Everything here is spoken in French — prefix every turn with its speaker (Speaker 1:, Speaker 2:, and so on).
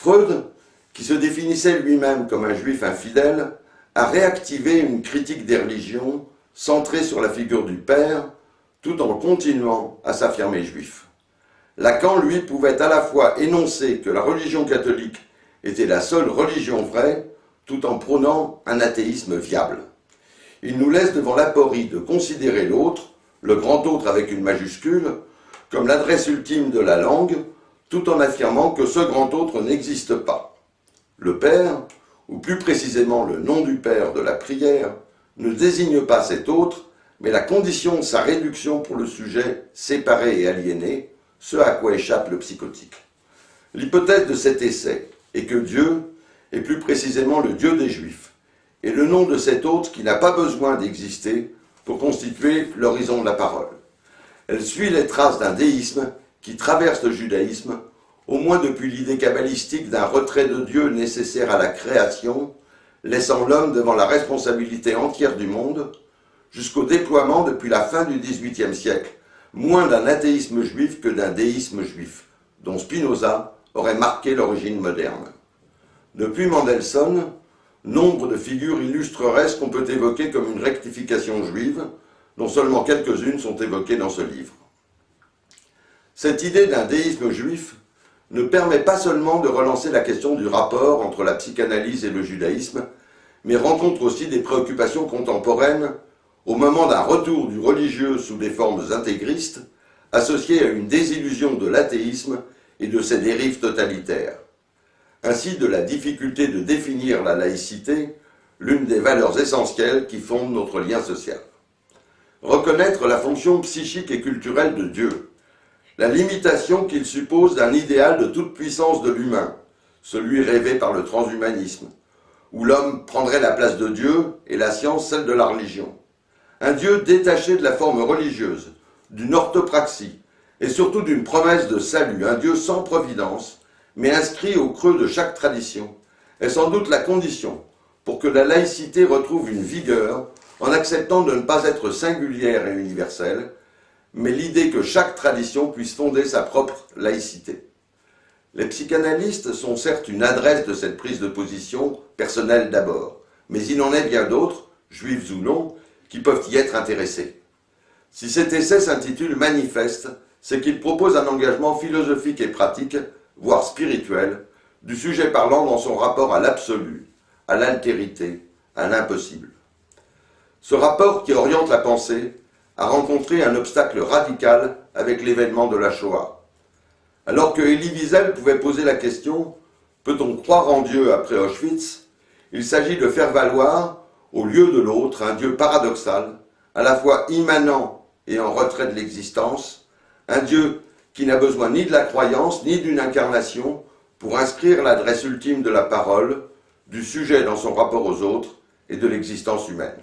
Speaker 1: Freud, qui se définissait lui-même comme un juif infidèle, a réactivé une critique des religions centrée sur la figure du Père, tout en continuant à s'affirmer juif. Lacan, lui, pouvait à la fois énoncer que la religion catholique était la seule religion vraie, tout en prônant un athéisme viable. Il nous laisse devant l'aporie de considérer l'autre, le grand autre avec une majuscule, comme l'adresse ultime de la langue, tout en affirmant que ce grand autre n'existe pas. Le Père, ou plus précisément le nom du Père de la prière, ne désigne pas cet autre, mais la condition de sa réduction pour le sujet séparé et aliéné, ce à quoi échappe le psychotique. L'hypothèse de cet essai est que Dieu est plus précisément le Dieu des Juifs, et le nom de cet autre qui n'a pas besoin d'exister pour constituer l'horizon de la parole. Elle suit les traces d'un déisme qui traverse le judaïsme, au moins depuis l'idée kabbalistique d'un retrait de Dieu nécessaire à la création, laissant l'homme devant la responsabilité entière du monde, jusqu'au déploiement depuis la fin du XVIIIe siècle, moins d'un athéisme juif que d'un déisme juif, dont Spinoza aurait marqué l'origine moderne. Depuis Mendelssohn, nombre de figures illustreraient ce qu'on peut évoquer comme une rectification juive, dont seulement quelques-unes sont évoquées dans ce livre. Cette idée d'un déisme juif ne permet pas seulement de relancer la question du rapport entre la psychanalyse et le judaïsme, mais rencontre aussi des préoccupations contemporaines au moment d'un retour du religieux sous des formes intégristes, associées à une désillusion de l'athéisme et de ses dérives totalitaires. Ainsi de la difficulté de définir la laïcité, l'une des valeurs essentielles qui fondent notre lien social. Reconnaître la fonction psychique et culturelle de Dieu, la limitation qu'il suppose d'un idéal de toute puissance de l'humain, celui rêvé par le transhumanisme, où l'homme prendrait la place de Dieu et la science celle de la religion. Un Dieu détaché de la forme religieuse, d'une orthopraxie, et surtout d'une promesse de salut, un Dieu sans providence, mais inscrit au creux de chaque tradition, est sans doute la condition pour que la laïcité retrouve une vigueur en acceptant de ne pas être singulière et universelle, mais l'idée que chaque tradition puisse fonder sa propre laïcité. Les psychanalystes sont certes une adresse de cette prise de position, personnelle d'abord, mais il en est bien d'autres, juifs ou non, qui peuvent y être intéressés. Si cet essai s'intitule Manifeste, c'est qu'il propose un engagement philosophique et pratique, voire spirituel, du sujet parlant dans son rapport à l'absolu, à l'altérité, à l'impossible. Ce rapport qui oriente la pensée a rencontré un obstacle radical avec l'événement de la Shoah. Alors que Elie Wiesel pouvait poser la question « Peut-on croire en Dieu après Auschwitz ?», il s'agit de faire valoir, au lieu de l'autre, un Dieu paradoxal, à la fois immanent et en retrait de l'existence, un Dieu qui n'a besoin ni de la croyance ni d'une incarnation pour inscrire l'adresse ultime de la parole, du sujet dans son rapport aux autres et de l'existence humaine.